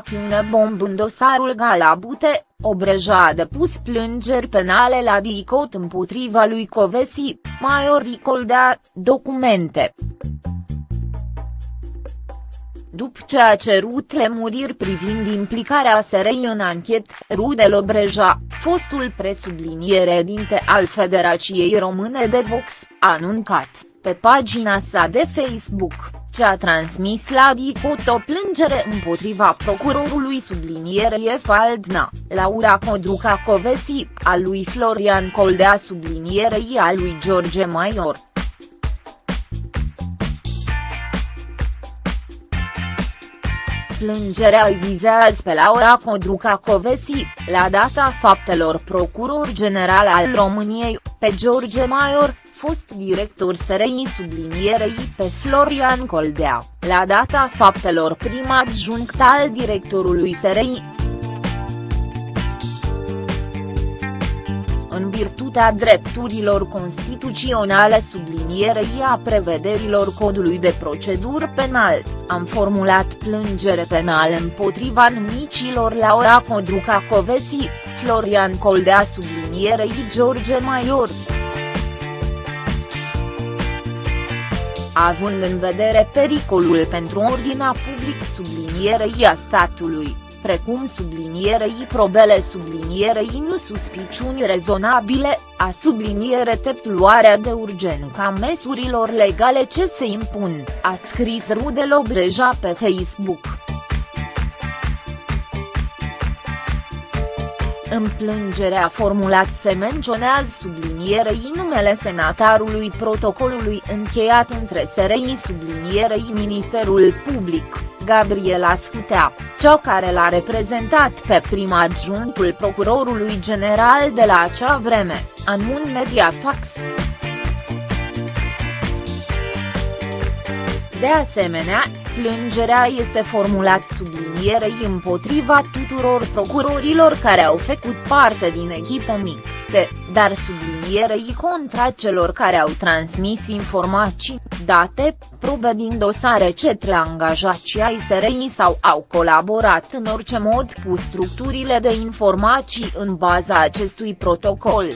acțiune bomb în dosarul Galabute, Obreja a depus plângeri penale la DICOT împotriva lui Covesi, Maior Coldea, documente. După ce a cerut lemuriri privind implicarea SRI în anchet, Rudel Obreja, fostul presubliniere dinte al Federației Române de Box, a anuncat, pe pagina sa de Facebook, ce a transmis la DICOT o plângere împotriva procurorului sublinierie Faldna, Laura Codruca Covesi, a lui Florian Coldea sublinierei a lui George Maior. Plângerea îi vizează pe Laura Codruca Covesi, la data faptelor procuror general al României, pe George Maior, fost director SRI sublinierei pe Florian Coldea, la data faptelor prim adjunct al directorului SRI. În virtutea drepturilor constituționale sublinierei a prevederilor codului de procedură penal, am formulat plângere penală împotriva numicilor Laura Codruca Covesi, Florian Coldea sublinierei George Maior. având în vedere pericolul pentru ordinea public sublinierei a statului, precum sublinierei probele sublinierei nu suspiciuni rezonabile, a subliniere tepluarea de urgență a măsurilor legale ce se impun, a scris Rudel Obreja pe Facebook. În plângerea formulat se menționează sublinierei numele senatarului protocolului încheiat între SRI sublinierei Ministerul Public, Gabriela Scutea, cea care l-a reprezentat pe prima adjunctul procurorului general de la acea vreme, Anmun Mediafax. De asemenea, plângerea este formulat sublinierei împotriva tuturor procurorilor care au făcut parte din echipe mixte, dar sublinierei contra celor care au transmis informații, date, probe din dosare cetre angajații ai SRI sau au colaborat în orice mod cu structurile de informații în baza acestui protocol.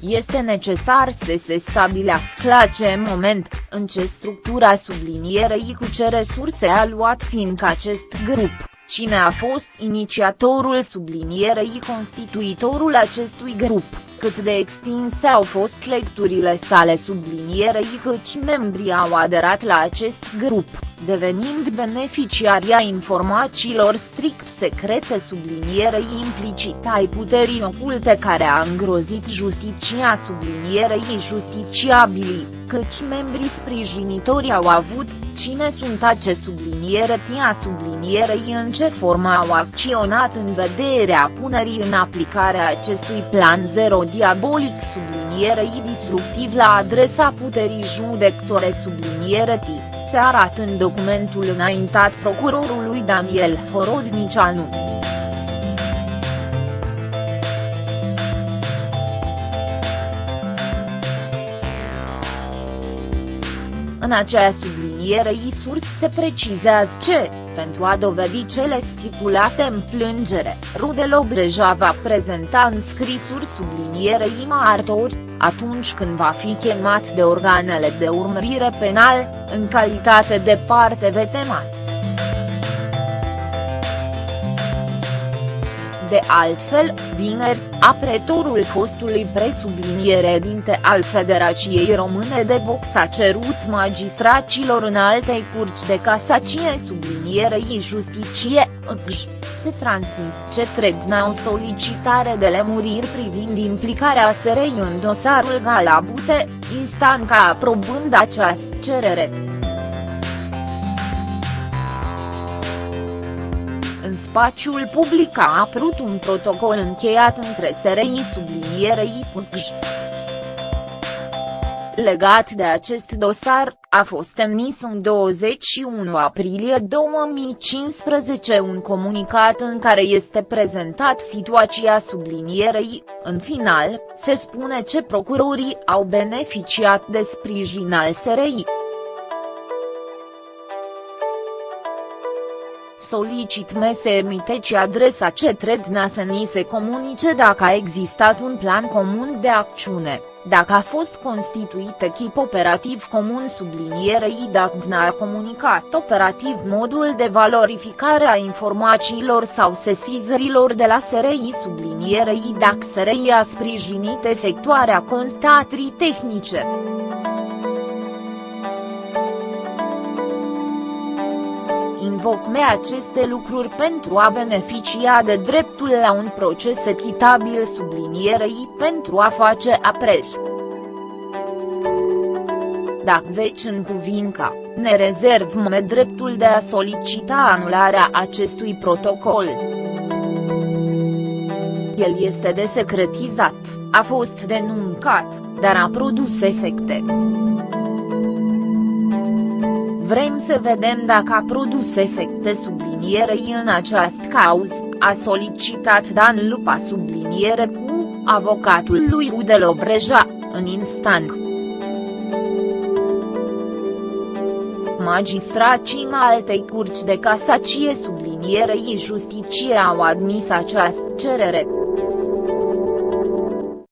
Este necesar să se stabilească la ce moment, în ce structura sublinierei cu ce resurse a luat fiindcă acest grup, cine a fost inițiatorul sublinierei constituitorul acestui grup, cât de extinse au fost lecturile sale sublinierei câți membrii au aderat la acest grup devenind beneficiaria informațiilor strict secrete sublinierei implicit ai puterii oculte care a îngrozit justiția sublinierei justiciabilii, căci membrii sprijinitori au avut, cine sunt ace subliniere tia sublinierei în ce formă au acționat în vederea punerii în aplicare a acestui plan zero diabolic sublinierei destructiv la adresa puterii judectore subliniere tii se arată în documentul înaintat procurorului Daniel Horodnicianu. În acea subliniere surs se precizează ce, pentru a dovedi cele stipulate în plângere, Rudel Obreja va prezenta în scrisuri sublinierei martori, atunci când va fi chemat de organele de urmărire penal, în calitate de parte vetemat. De altfel, vineri, apretorul fostului presubliniere dinte al Federației Române de Box a cerut magistracilor în altei curci de casacie sublinierei justiție, se transmit ce o solicitare de lemuriri privind implicarea SRI în dosarul Galabute, instanța aprobând această cerere. În spațiul public a apărut un protocol încheiat între SRI sublinierei PUCJ. Legat de acest dosar, a fost emis în 21 aprilie 2015 un comunicat în care este prezentat situația sublinierei, în final, se spune ce procurorii au beneficiat de sprijin al SRI. Solicit mese emiteci adresa cetredna să ni se comunice dacă a existat un plan comun de acțiune, dacă a fost constituit echip operativ comun sublinierei dacă a comunicat operativ modul de valorificare a informațiilor sau sesizărilor de la SRI sublinierei dacă SRI a sprijinit efectuarea constatării tehnice. Invocme aceste lucruri pentru a beneficia de dreptul la un proces echitabil sublinierei pentru a face apreri. Dacă veci în cuvinca, ne rezervăm dreptul de a solicita anularea acestui protocol. El este desecretizat, a fost denuncat, dar a produs efecte. Vrem să vedem dacă a produs efecte sublinierei în această cauză, a solicitat Dan Lupa subliniere cu, avocatul lui Rudel Obreja, în instant. Magistracii în altei curci de casacie sublinierei justicie au admis această cerere.